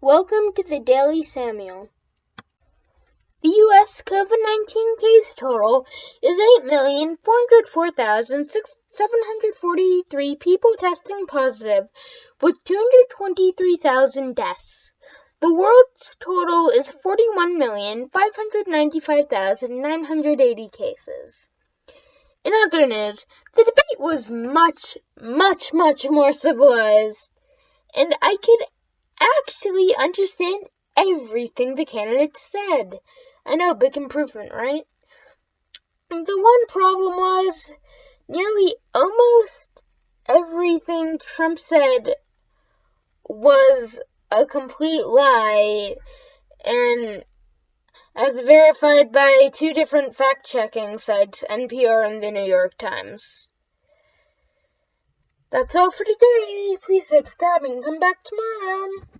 Welcome to the Daily Samuel. The U.S. COVID 19 case total is 8,404,743 people testing positive, with 223,000 deaths. The world's total is 41,595,980 cases. In other news, the debate was much, much, much more civilized, and I could actually understand everything the candidates said. I know, big improvement, right? The one problem was nearly almost everything Trump said was a complete lie and as verified by two different fact checking sites, NPR and the New York Times. That's all for today. Please subscribe and come back tomorrow.